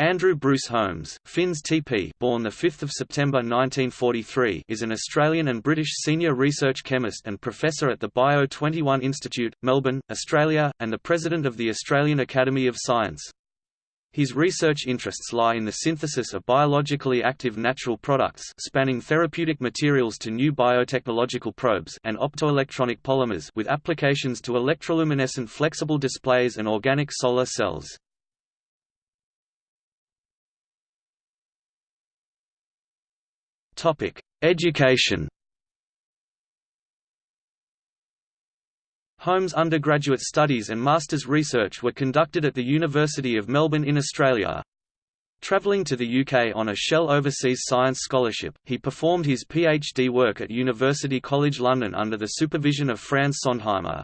Andrew Bruce Holmes, Finns TP, born the 5th of September 1943, is an Australian and British senior research chemist and professor at the Bio 21 Institute, Melbourne, Australia, and the president of the Australian Academy of Science. His research interests lie in the synthesis of biologically active natural products spanning therapeutic materials to new biotechnological probes and optoelectronic polymers with applications to electroluminescent flexible displays and organic solar cells. Topic: Education. Holmes' undergraduate studies and master's research were conducted at the University of Melbourne in Australia. Travelling to the UK on a Shell Overseas Science Scholarship, he performed his PhD work at University College London under the supervision of Franz Sondheimer.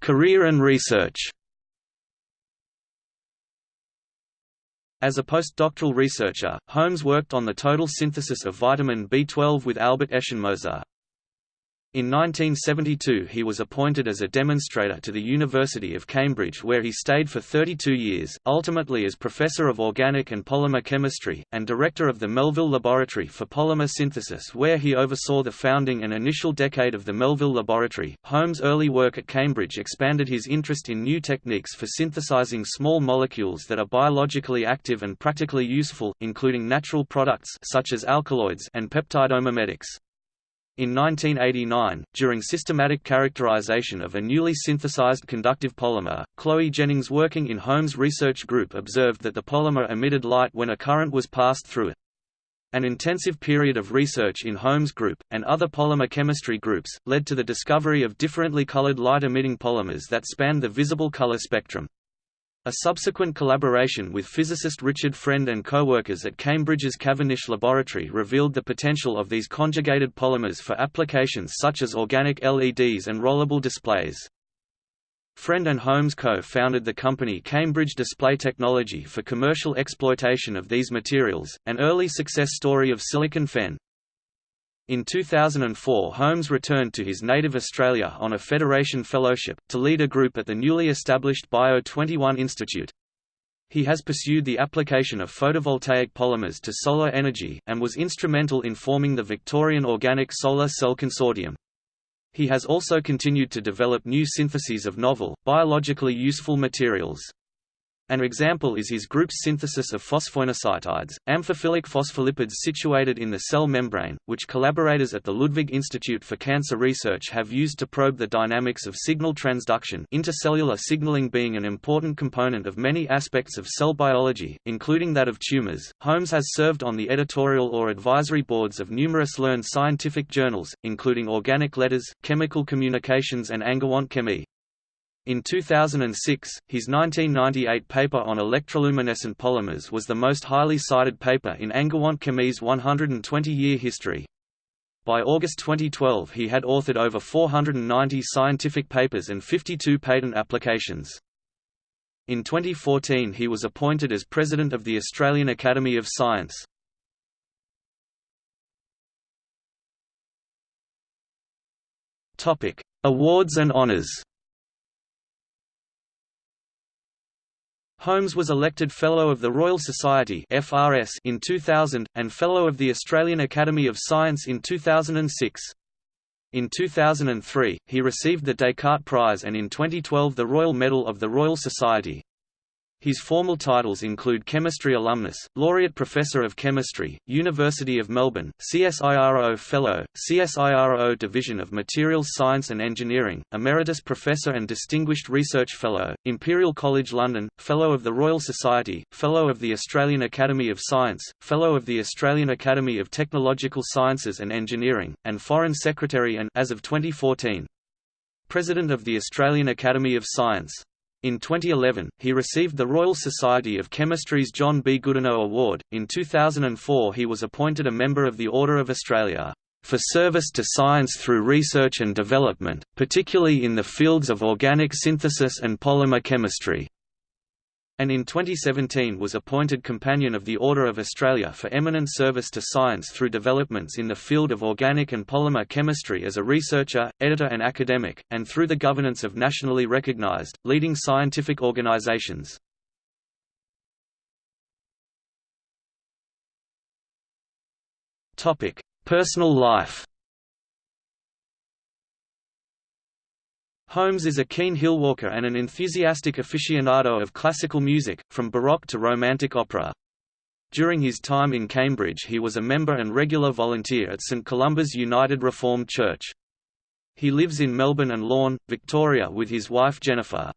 Career and research As a postdoctoral researcher, Holmes worked on the total synthesis of vitamin B12 with Albert Eschenmoser. In 1972 he was appointed as a demonstrator to the University of Cambridge where he stayed for 32 years, ultimately as Professor of Organic and Polymer Chemistry, and Director of the Melville Laboratory for Polymer Synthesis where he oversaw the founding and initial decade of the Melville Laboratory. Holmes' early work at Cambridge expanded his interest in new techniques for synthesizing small molecules that are biologically active and practically useful, including natural products such as alkaloids and peptidomimetics. In 1989, during systematic characterization of a newly synthesized conductive polymer, Chloe Jennings working in Holmes' research group observed that the polymer emitted light when a current was passed through it. An intensive period of research in Holmes' group, and other polymer chemistry groups, led to the discovery of differently colored light-emitting polymers that spanned the visible color spectrum. A subsequent collaboration with physicist Richard Friend and co-workers at Cambridge's Cavendish Laboratory revealed the potential of these conjugated polymers for applications such as organic LEDs and rollable displays. Friend and Holmes co-founded the company Cambridge Display Technology for commercial exploitation of these materials, an early success story of silicon fen. In 2004 Holmes returned to his native Australia on a Federation Fellowship, to lead a group at the newly established Bio 21 Institute. He has pursued the application of photovoltaic polymers to solar energy, and was instrumental in forming the Victorian Organic Solar Cell Consortium. He has also continued to develop new syntheses of novel, biologically useful materials. An example is his group's synthesis of phosphoinositides, amphiphilic phospholipids situated in the cell membrane, which collaborators at the Ludwig Institute for Cancer Research have used to probe the dynamics of signal transduction intercellular signaling being an important component of many aspects of cell biology, including that of tumors. Holmes has served on the editorial or advisory boards of numerous learned scientific journals, including Organic Letters, Chemical Communications and Angewandte Chemie. In 2006, his 1998 paper on electroluminescent polymers was the most highly cited paper in Angewandte Chemie's 120-year history. By August 2012 he had authored over 490 scientific papers and 52 patent applications. In 2014 he was appointed as President of the Australian Academy of Science. Awards and honours Holmes was elected Fellow of the Royal Society (FRS) in 2000 and Fellow of the Australian Academy of Science in 2006. In 2003, he received the Descartes Prize and in 2012 the Royal Medal of the Royal Society. His formal titles include Chemistry Alumnus, Laureate Professor of Chemistry, University of Melbourne, CSIRO Fellow, CSIRO Division of Materials Science and Engineering, Emeritus Professor and Distinguished Research Fellow, Imperial College London, Fellow of the Royal Society, Fellow of the Australian Academy of Science, Fellow of the Australian Academy of Technological Sciences and Engineering, and Foreign Secretary and as of 2014, President of the Australian Academy of Science. In 2011, he received the Royal Society of Chemistry's John B. Goodenough Award. In 2004, he was appointed a member of the Order of Australia for service to science through research and development, particularly in the fields of organic synthesis and polymer chemistry, and in 2017 was appointed Companion of the Order of Australia for eminent service to science through developments in the field of organic and polymer chemistry as a researcher, editor and academic, and through the governance of nationally recognised, leading scientific organisations. Personal life Holmes is a keen hillwalker and an enthusiastic aficionado of classical music, from Baroque to Romantic opera. During his time in Cambridge he was a member and regular volunteer at St Columba's United Reformed Church. He lives in Melbourne and Lorne, Victoria with his wife Jennifer.